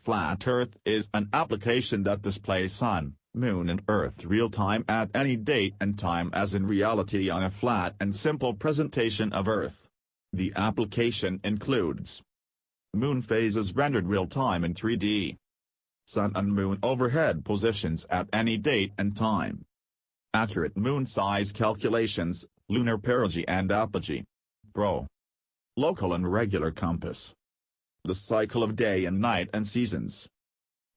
Flat Earth is an application that displays Sun, Moon and Earth real-time at any date and time as in reality on a flat and simple presentation of Earth. The application includes Moon phases rendered real-time in 3D. Sun and Moon overhead positions at any date and time. Accurate moon size calculations, lunar perigee and apogee. Pro. Local and regular compass. The cycle of day and night and seasons.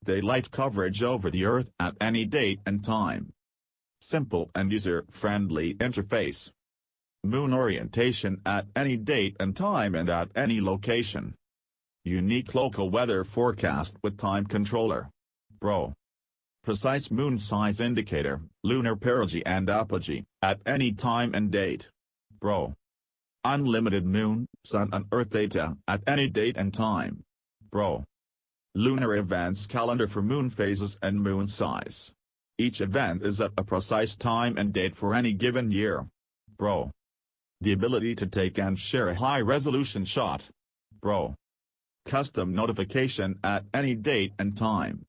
Daylight coverage over the Earth at any date and time. Simple and user-friendly interface. Moon orientation at any date and time and at any location. Unique local weather forecast with time controller. Bro. Precise moon size indicator, lunar perigee and apogee, at any time and date. Pro. Unlimited moon, sun and earth data at any date and time. Bro. Lunar events calendar for moon phases and moon size. Each event is at a precise time and date for any given year. Bro. The ability to take and share a high-resolution shot. Bro. custom notification at any date and time.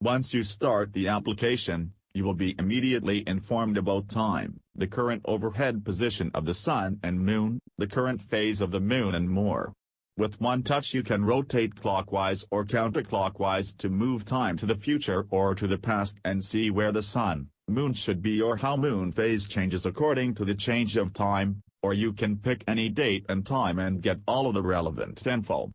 Once you start the application, you will be immediately informed about time, the current overhead position of the sun and moon, the current phase of the moon and more. With one touch you can rotate clockwise or counterclockwise to move time to the future or to the past and see where the sun, moon should be or how moon phase changes according to the change of time, or you can pick any date and time and get all of the relevant info.